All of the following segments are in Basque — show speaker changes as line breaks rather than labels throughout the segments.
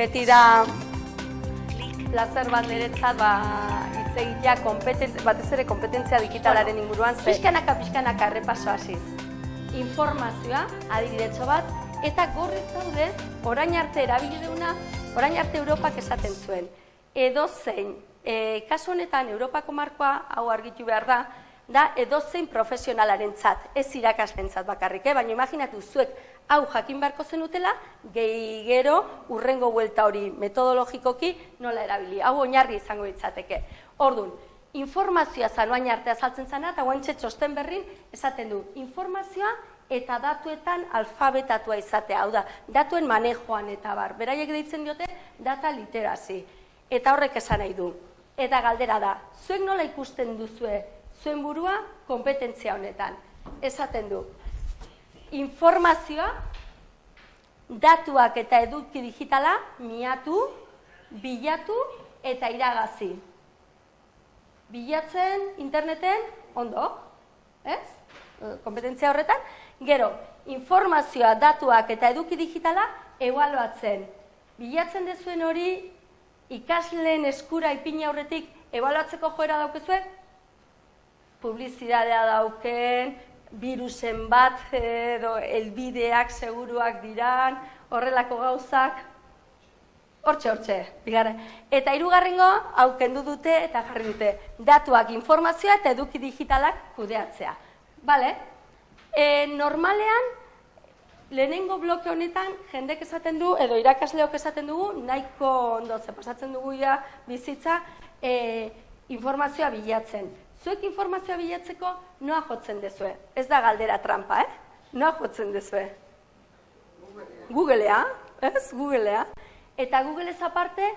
beti da plazer bat niretzat ba, hitz egitea batez ere kompetentzia digitalaren inguruan. Ze...
Pixkanaka, pixkanaka, errepaso hasiz. Informazioa, adibidetxo bat, eta gorrez daude, orain arte erabili deuna, orain arte Europak esaten zuen. Edo zein, e, kasu honetan Europako markoa, hau argitu behar da, da edozein profesionalaren tzat, ez irakaslen tzat bakarrik, eh? baina imaginatu zuek hau jakin beharko zenutela, gehi gero urrengo buelta hori metodologikoki nola erabili. Hau oinarri izango ditzateke. Ordun, informazioa zanuain arte azaltzen zena, eta guantxe txosten berrin esaten du, informazioa eta datuetan alfabetatua izatea, hau da, datuen manejoan eta bar. Beraiek deitzen diote, data literazi. Eta horrek esan nahi du. Eta galdera da, zuek nola ikusten duzue zuen burua kompetentzia honetan. Esaten du, informazioa, datuak eta eduki digitala, miatu, bilatu eta iragazi. Bilatzen interneten, ondo, ez? Kompetentzia horretan. Gero, informazioa, datuak eta eduki digitala, ebaluatzen. Bilatzen dezuen hori, ikasleen eskura ipini aurretik, ebaluatzeko joera daukezue, publizidadea dauken, virusen bat edo elbideak seguruak diran, horrelako gauzak, hortxe, hortxe, bigarren. Eta hirugarrengo hau kendu dute eta jarri dute, datuak informazioa eta eduki digitalak kudeatzea. Bale? E, normalean, lehenengo bloke honetan, jendek esaten du, edo irakasleok esaten dugu, nahiko ondo, ze pasatzen dugu ja bizitza, e, informazioa bilatzen. Zuek informazioa bilatzeko noa jotzen dezue. Ez da galdera trampa, eh? Noa jotzen dezue. Googlea, ez? Googlea. Eta Google ez aparte,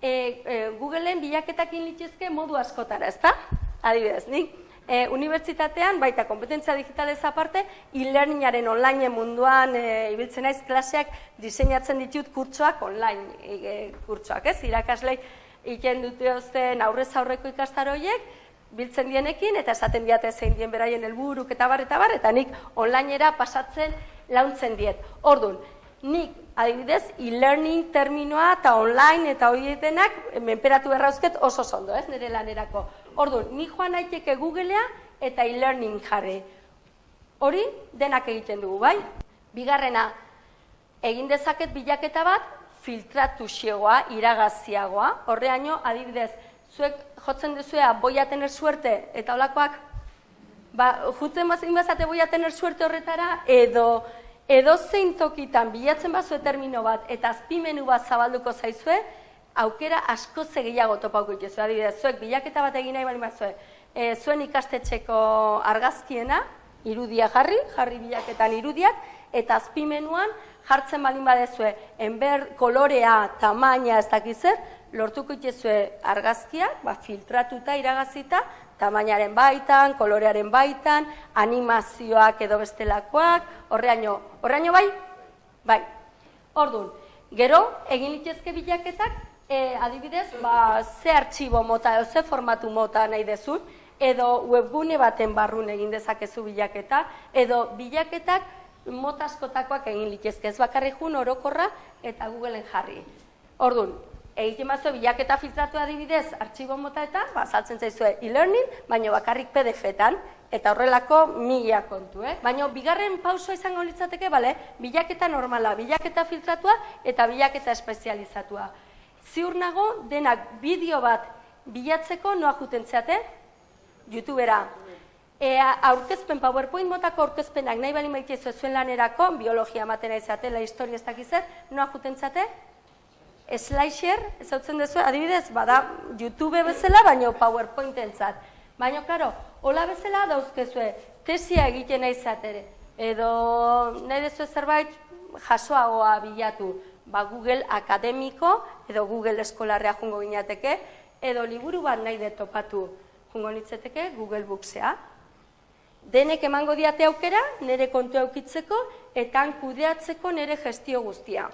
e, e, Googleen bilaketakin litzezke modu askotara, ez da? Adibidez, nik e, unibertsitatean, baita kompetentzia digitalez aparte, e-learningaren online munduan e, ibiltzen naiz klaseak diseinatzen ditut kurtsoak online e, kurtsoak, ez? Irakaslei iken dute aurrez aurreko ikastaroiek, biltzen dienekin eta esaten diate zein dien beraien helburuk eta bar eta bar eta nik onlineera pasatzen launtzen diet. Ordun, nik adibidez e-learning terminoa eta online eta horietenak menperatu berrauzket oso ondo, ez, nire lanerako. Ordun, ni joan naiteke Googlea eta e-learning jarri. Hori denak egiten dugu, bai? Bigarrena, egin dezaket bilaketa bat filtratu xegoa, iragaziagoa. Horreaino, adibidez, zuek jotzen duzuea boia tener suerte eta olakoak, ba, jutzen bazin bazate boia tener suerte horretara, edo edo zein tokitan bilatzen bazu termino bat eta azpimenu bat zabalduko zaizue, aukera asko gehiago topauko itezu. Adibidez, zuek bilaketa bat egin nahi bali bazue, e, zuen ikastetxeko argazkiena, irudia jarri, jarri bilaketan irudiak, eta azpimenuan jartzen balin badezue, enber kolorea, tamaina, ez dakizer, lortuko itezue argazkiak, ba, filtratuta iragazita, tamainaren baitan, kolorearen baitan, animazioak edo bestelakoak, horreaino, horreaino bai? Bai. Ordun, gero, egin litezke bilaketak, e, adibidez, ba, ze artxibo mota edo ze formatu mota nahi dezun, edo webgune baten barrun egin dezakezu bilaketa, edo bilaketak motaskotakoak egin litezke, ez bakarri jun orokorra eta Googleen jarri. Ordun, egiten bazo bilaketa filtratu adibidez, artxibo mota eta, ba, saltzen zaizue e-learning, baina bakarrik PDF-etan, eta horrelako mila kontu, eh? Baina bigarren pausoa izango litzateke, bale, bilaketa normala, bilaketa filtratua eta bilaketa espezializatua. Ziur nago, denak bideo bat bilatzeko noa juten zeate? Youtubera. E, aurkezpen, PowerPoint motako aurkezpenak nahi bali maite zuen lanerako, biologia matena izatela, historia ez dakizer, noa juten zeate? Slicer, ez hau duzu, adibidez, bada YouTube bezala, baina PowerPoint entzat. Baina, karo, hola bezala dauzkezue, tesia egiten nahi zatere. Edo, nahi dezu zerbait, jasoagoa bilatu, ba, Google akademiko, edo Google eskolarrea jungo ginateke, edo liburu bat nahi detopatu jungo nitzeteke, Google Booksea. Denek emango diate aukera, nire kontu aukitzeko, eta kudeatzeko nire gestio guztia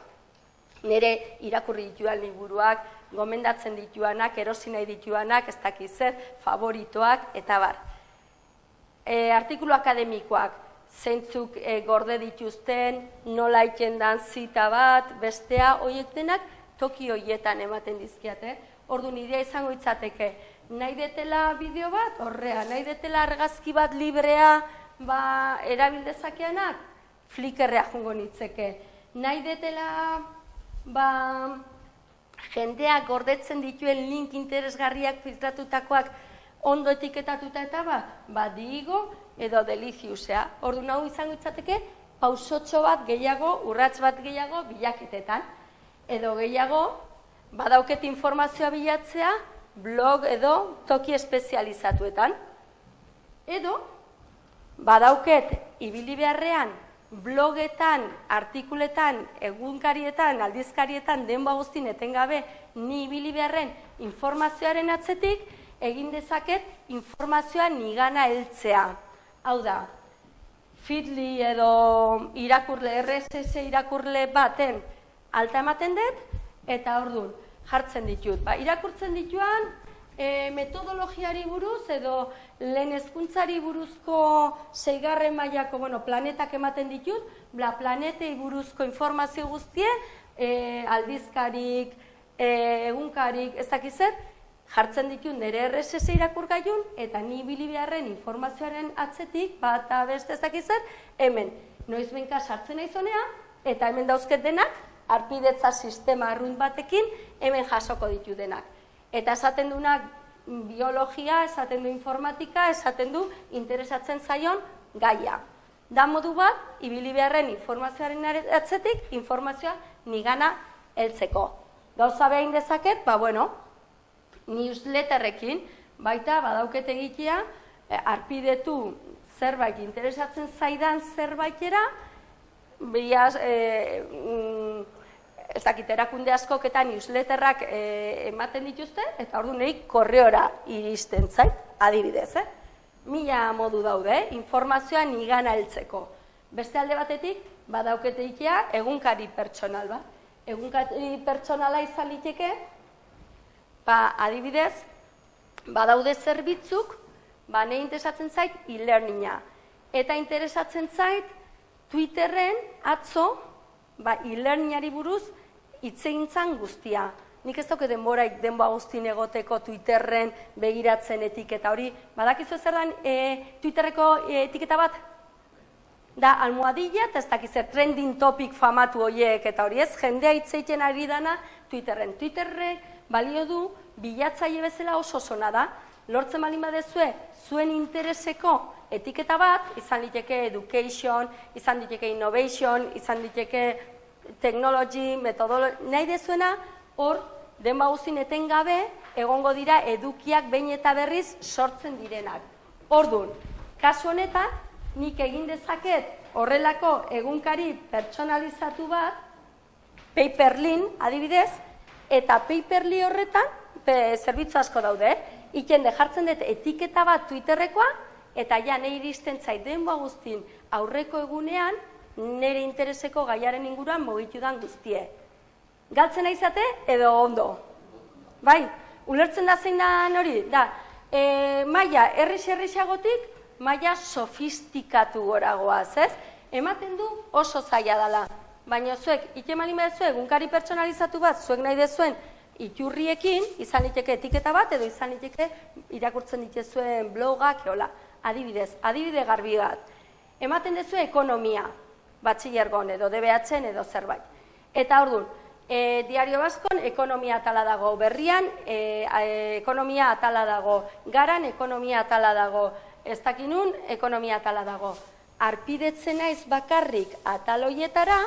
nire irakurri dituan liburuak, gomendatzen dituanak, erosi nahi dituanak, ez dakiz zer, favoritoak, eta bar. E, artikulu akademikoak, zeintzuk e, gorde dituzten, nola dan zita bat, bestea, horiek denak, toki hoietan ematen dizkiate. Ordu nidea izango itzateke, nahi detela bideo bat, horrea, nahi detela argazki bat librea ba, erabildezakeanak, flikerrea jungo nitzeke. Nahi detela ba, jendeak gordetzen dituen link interesgarriak filtratutakoak ondo etiketatuta eta ba, ba digo edo deliziusea. Ordu nahu izango itzateke, pausotxo bat gehiago, urrats bat gehiago bilaketetan. Edo gehiago, badauket informazioa bilatzea, blog edo toki espezializatuetan. Edo, badauket ibili beharrean blogetan, artikuletan, egunkarietan, aldizkarietan, denba guztin etengabe ni ibili beharren informazioaren atzetik, egin dezaket informazioa nigana heltzea. Hau da, Fitli edo irakurle, RSS irakurle baten alta ematen dut, eta ordun jartzen ditut. Ba, irakurtzen dituan, e, metodologiari buruz edo lehen hezkuntzari buruzko seigarren mailako bueno, planetak ematen ditut, bla planetei buruzko informazio guztie, e, aldizkarik, e, egunkarik, ez dakizet, jartzen ditu nire RSS irakurgailun eta ni bili beharren informazioaren atzetik bat beste ez dakizet, hemen noiz benka sartzen naizonea eta hemen dauzket denak arpidetza sistema arrunt batekin hemen jasoko ditu denak. Eta esaten dunak biologia, esaten du informatika, esaten du interesatzen zaion gaia. Da modu bat, ibili beharren informazioaren atzetik, informazioa nigana heltzeko. Gauza behin dezaket, ba bueno, newsletterrekin, baita badaukete egitea, eh, arpidetu zerbait interesatzen zaidan zerbaitera, biaz, e, mm, ez dakit, erakunde askok eta newsletterrak e, ematen dituzte, eta ordu nahi korreora iristen zait, adibidez, eh? Mila modu daude, informazioa nigan heltzeko. Beste alde batetik, badaukete egunkari pertsonal bat. Egunkari pertsonala izan liteke, Ba, adibidez, badaude zerbitzuk, ba, nahi interesatzen zait e-learninga. Eta interesatzen zait Twitterren atzo, ba, e-learningari buruz itzegintzan guztia. Nik ez dauke denboraik denboa guztin egoteko Twitterren begiratzen etiketa hori. Badakizu zer dan e, Twitterreko e, etiketa bat? Da, almohadilla, eta ez dakiz trending topic famatu horiek eta hori ez, jendea itzeiten ari dana Twitterren. Twitterrek balio du bilatzaile bezala oso zona da. Lortzen balin badezue zuen intereseko etiketa bat, izan liteke education, izan liteke innovation, izan liteke technology, metodology, nahi dezuena, hor, denba guztin etengabe, egongo dira edukiak behin eta berriz sortzen direnak. Ordun, kasu honetan, nik egin dezaket horrelako egunkari pertsonalizatu bat, paperlin adibidez, eta paperli horretan, zerbitzu asko daude, iken de jartzen dut etiketa bat Twitterrekoa, eta ja nahi iristen zait denboa guztin aurreko egunean, nire intereseko gaiaren inguruan mogitu dan guztie. Galtzen naizate edo ondo? Bai, ulertzen da zein da hori? Da, e, maia errix-errixagotik, maia sofistikatu goragoaz, ez? Ematen du oso zaila dela. Baina zuek, ikemalin behar zuek, egunkari pertsonalizatu bat, zuek nahi dezuen, iturriekin, izan liteke etiketa bat, edo izan liteke irakurtzen dituzuen blogak, eola, adibidez, adibide garbi bat. Ematen duzu ekonomia, batxillergon edo DBH edo zerbait. Eta orduan, e, diario baskon ekonomia atala dago berrian, e, ekonomia atala dago garan, ekonomia atala dago ez dakinun, ekonomia atala dago. Arpidetzen naiz bakarrik ataloietara,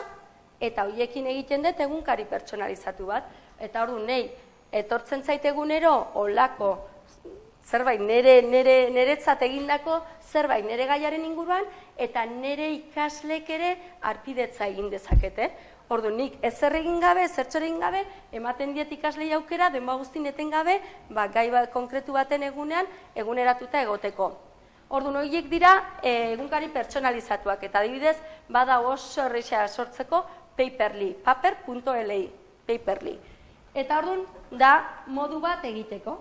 eta hoiekin egiten dut egunkari pertsonalizatu bat. Eta ordu nei etortzen zaitegunero olako zerbait nere nere neretzat egindako zerbait nere gaiaren inguruan eta nere ikaslek ere arpidetza egin dezakete. Ordu nik ezer egin gabe, zertxo egin gabe, ematen diet ikaslei aukera, denba guztin eten gabe, ba, gai bat konkretu baten egunean, eguneratuta egoteko. Ordu horiek dira e, egunkari pertsonalizatuak, eta adibidez, bada oso horreixa sortzeko paperly, paper.li, paperly. Eta orduan, da modu bat egiteko.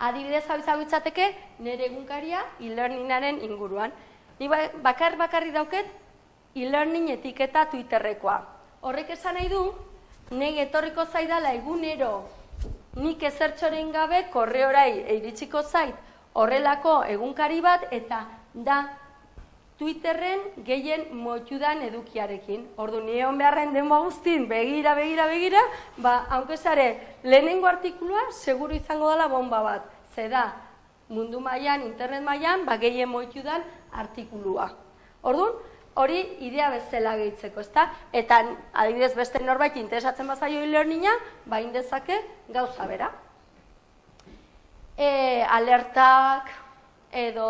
Adibidez hau izango itzateke, nire egunkaria e-learningaren inguruan. Ni ba, bakar bakarri dauket e-learning etiketa Twitterrekoa. Horrek esan nahi du, nege etorriko zaidala egunero nik ezertxoren gabe korreorai iritsiko zait horrelako egunkari bat eta da Twitterren gehien moitudan edukiarekin. Ordu nion beharren denboa guztin, begira, begira, begira, ba, haunkezare, lehenengo artikulua seguru izango dela bomba bat. Ze da, mundu mailan, internet mailan, ba, gehien moitudan artikulua. Orduan, hori idea bezala gehitzeko, ezta? Eta adibidez beste norbait interesatzen bazaio e-learninga, ba indezake gauza bera. E, alertak edo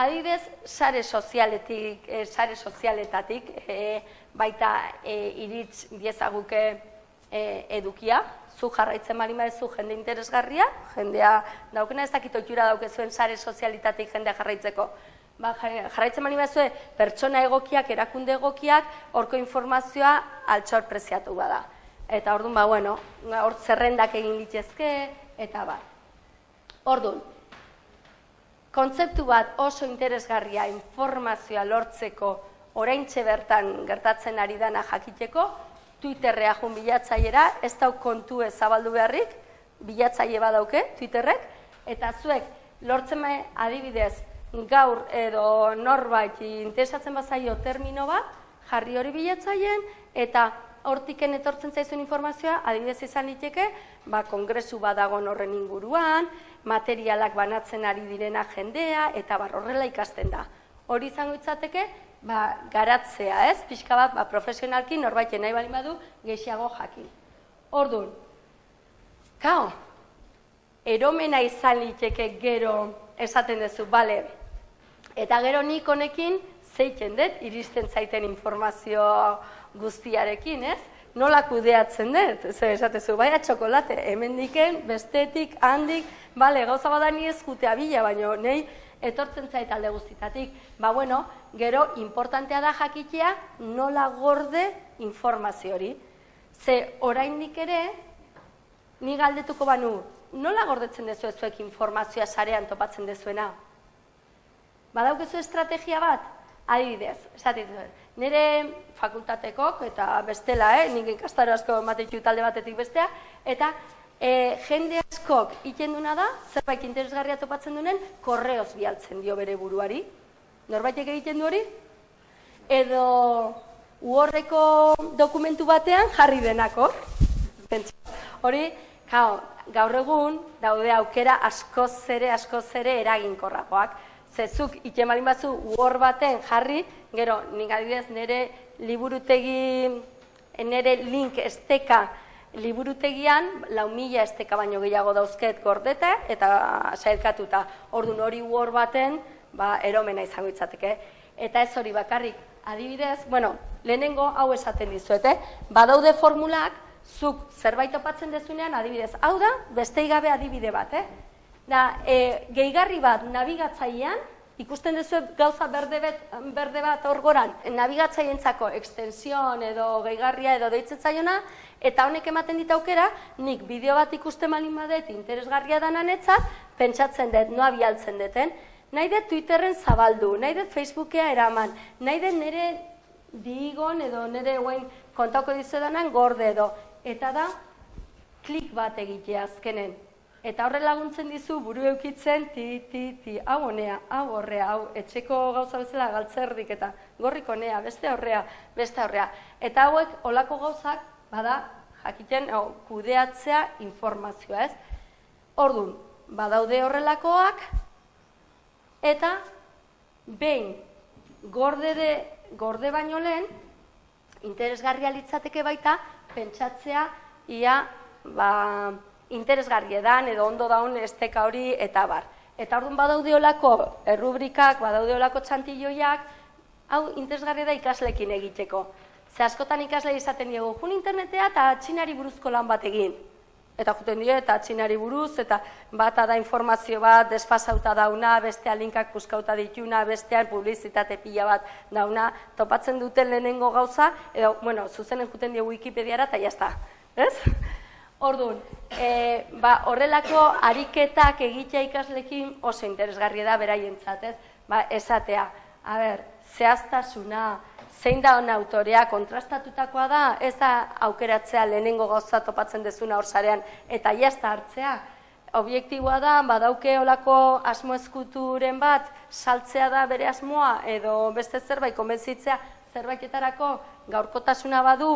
adibidez sare sozialetik, e, sare sozialetatik e, baita e, iritz diezaguke e, edukia, zu jarraitzen bali zu jende interesgarria, jendea daukena ez dakit oitura daukezuen sare sozialitatik jendea jarraitzeko ba, jarraitzen mani bazue, pertsona egokiak, erakunde egokiak, horko informazioa altxor preziatu bada. Eta orduan, ba, bueno, hor zerrendak egin ditzezke, eta ba. Orduan, kontzeptu bat oso interesgarria informazioa lortzeko orain bertan gertatzen ari dana jakiteko, Twitterrea jun bilatzaiera, ez dau kontu zabaldu beharrik, bilatzaile badauke, Twitterrek, eta zuek lortzen adibidez gaur edo norbait interesatzen bazaio termino bat, jarri hori bilatzaien, eta hortiken etortzen zaizuen informazioa, adibidez izan liteke, ba, kongresu badago horren inguruan, materialak banatzen ari direna jendea, eta bar horrela ikasten da. Hori izango itzateke, ba, garatzea, ez? Pixka bat, ba, profesionalki norbait nahi bali badu, gehiago jakin. Orduan, kao, eromena izan liteke gero esaten duzu, bale, Eta gero nik honekin zeiten dut iristen zaiten informazio guztiarekin, ez? Nola kudeatzen dut? Zer esatezu, baina txokolate, hemen diken, bestetik, handik, bale, gauza bada ni ez jutea bila, baina nahi etortzen zait alde guztitatik. Ba, bueno, gero, importantea da jakitea nola gorde informazio hori. Ze, oraindik ere, ni galdetuko banu, nola gordetzen dezu ezuek informazioa sarean topatzen dezuena? Badaukezu estrategia bat? Adibidez, esatik nire fakultatekok eta bestela, eh, nik ikastaro asko ematetu talde batetik bestea, eta e, jende askok ikenduna da, zerbait interesgarria topatzen duen, korreoz bialtzen dio bere buruari. Norbaitek egiten du hori? Edo uorreko dokumentu batean jarri denako. Hori, gaur egun daude aukera askoz ere, askoz ere eraginkorragoak zezuk ikemalin batzu uor baten jarri, gero, nik adibidez nire liburutegi, nire link esteka liburutegian, lau mila esteka baino gehiago dauzket gordeta eta sailkatuta. Ordu hori uor baten, ba, eromena izango itzateke. Eta ez hori bakarrik, adibidez, bueno, lehenengo hau esaten dizuete, badaude formulak, zuk zerbait opatzen dezunean, adibidez, hau da, beste gabe adibide bat, eh? Da, e, gehigarri bat nabigatzailean, ikusten duzu gauza berde bat, berde bat orgoran, nabigatzaileentzako extension edo gehigarria edo deitzen zaiona, eta honek ematen dit aukera, nik bideo bat ikusten malin badet interesgarria danan etzat, pentsatzen dut, noa bialtzen duten, nahi dut Twitterren zabaldu, nahi dut Facebookea eraman, nahi dut nire digon edo nire guen kontako dizudanan gorde edo, eta da, klik bat egitea azkenen, Eta horre laguntzen dizu buru eukitzen, ti, ti, ti, hau honea, hau horrea, hau etxeko gauza bezala galtzerdik eta gorriko honea, beste horrea, beste horrea. Eta hauek olako gauzak, bada, jakiten, hau, kudeatzea informazioa, ez? Orduan, badaude horrelakoak, eta behin gorde, de, gorde baino lehen, interesgarria litzateke baita, pentsatzea, ia, ba, interesgarri edan edo ondo daun esteka hori eta bar. Eta orduan badaudeolako errubrikak, badaudeolako txantilloiak, hau interesgarri da ikaslekin egiteko. Ze askotan ikasle izaten diego, jun internetea eta txinari buruzko lan bat egin. Eta juten dio, eta txinari buruz, eta bata da informazio bat, desfasauta dauna, bestea linkak puskauta dituna, bestean publizitate pila bat dauna, topatzen duten lehenengo gauza, edo, bueno, zuzenen juten dio Wikipediara, eta jazta. Ez? Orduan, e, ba, horrelako ariketak egitea ikaslekin oso interesgarria da beraientzat, ez? Ba, esatea, a ber, zehaztasuna, zein da hona autorea, kontrastatutakoa da, ez da aukeratzea lehenengo gauza topatzen dezuna hor sarean, eta jazta hartzea. Objektiboa da, badauke olako asmo eskuturen bat, saltzea da bere asmoa, edo beste zerbait, konbentzitzea zerbaitetarako gaurkotasuna badu,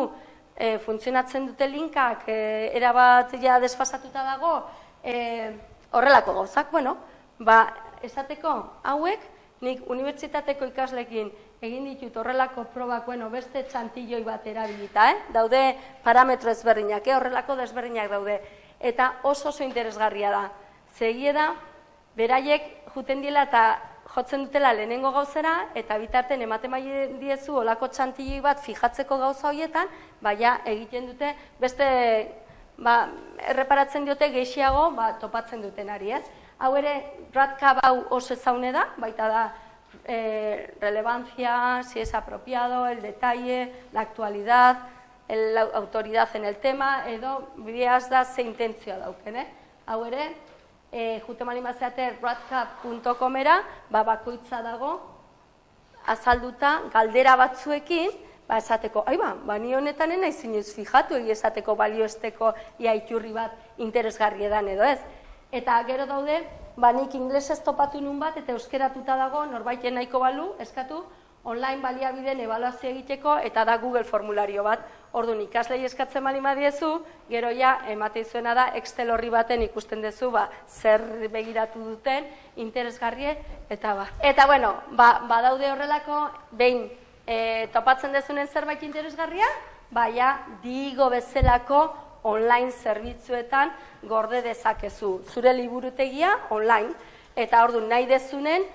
e, funtzionatzen dute linkak, e, erabat ja desfasatuta dago, e, horrelako gauzak, bueno, ba, esateko hauek, nik unibertsitateko ikaslekin egin ditut horrelako probak, bueno, beste txantilloi bat erabilita, eh? daude parametro ezberdinak, eh? horrelako desberdinak daude, eta oso oso interesgarria da. Zegie da, beraiek juten diela eta jotzen dutela lehenengo gauzera, eta bitarten ematen bai diezu olako txantilloi bat fijatzeko gauza horietan, baina egiten dute beste ba, erreparatzen diote gehiago ba, topatzen duten ari, ez? Hau ere, ratkab hau oso ezaune da, baita da eh, relevancia, si es apropiado, el detalle, la actualidad, el, la autoridad en el tema, edo bideaz da ze intentzioa dauken, eh? Hau ere, eh, jute malimazeate radcap.comera, ba, bakoitza dago, azalduta, galdera batzuekin, ba, esateko, ai ba, ba, ni honetan ena izinez fijatu, egi esateko balioesteko ia iturri bat interesgarri edan edo ez. Eta gero daude, ba, nik inglesez topatu nun bat, eta euskeratuta dago, norbaiten nahiko balu, eskatu, online baliabideen ebaluazio egiteko, eta da Google formulario bat. Orduan ikaslei eskatzen bali madiezu, gero ja, emate izuena da, Excel horri baten ikusten duzu, ba, zer begiratu duten, interesgarrie, eta ba. Eta bueno, ba, badaude horrelako, behin, e, topatzen dezunen zerbait interesgarria, baina digo bezalako online zerbitzuetan gorde dezakezu. Zure liburutegia online, eta ordu nahi dezunen,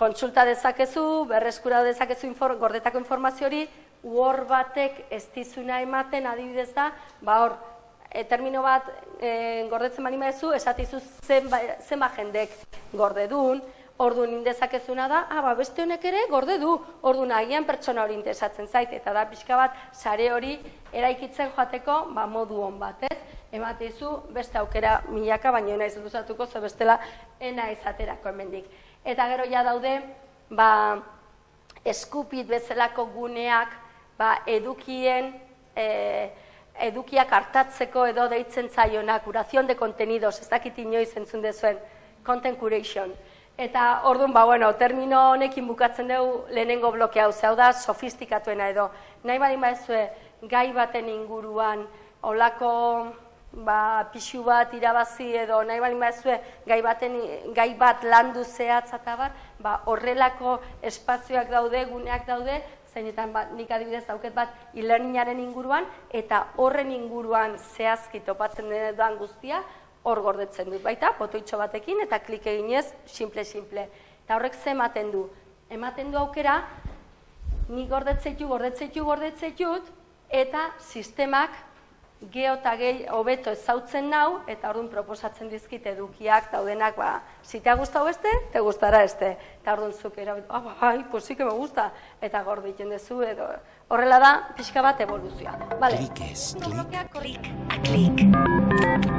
kontsulta dezakezu, berreskura dezakezu infor, gordetako informazio hori, uor batek ez dizuna ematen adibidez da, ba hor, e, termino bat e, gordetzen bali maezu, esatizu zenba, zenba jendek gorde duen, Orduan indezakezuna da, ah, ba, beste honek ere gorde du, orduan agian pertsona hori interesatzen zait, eta da pixka bat sare hori eraikitzen joateko ba, modu hon bat, ez? Ematezu beste aukera milaka, baina nahi zutuzatuko, ze bestela ena izaterako hemendik. Eta gero ja daude, ba, eskupit bezalako guneak, ba, edukien, e, edukiak hartatzeko edo deitzen zaionak, curación de contenidos, ez dakit inoiz entzun dezuen, content curation. Eta orduan, ba, bueno, termino honekin bukatzen dugu lehenengo bloke hau, zehau da, sofistikatuena edo. Nahi badin baizue, gai baten inguruan, olako ba, pixu bat irabazi edo nahi badin baizue, gai, baten, gai bat landu zehatz eta bat, ba, horrelako espazioak daude, guneak daude, zeinetan ba, nik adibidez dauket bat e inguruan, eta horren inguruan zehazki topatzen den guztia, hor gordetzen dut baita, botoitxo batekin, eta klik eginez, simple-simple. Eta horrek ze ematen du? Ematen du aukera, ni gordetzeitu, gordetzeitu, gordetzeitu, eta sistemak geho eta gehi hobeto ezautzen nau, eta orduan proposatzen dizkit edukiak daudenak, ba, si te ha gustado este, te gustará este. Eta orduan zuk erabit, ah, bai, pues sí que me gusta, eta gorditzen dezu, edo horrela da, pixka bat evoluzioa. Vale.
Klik ez, klik, klik, klik.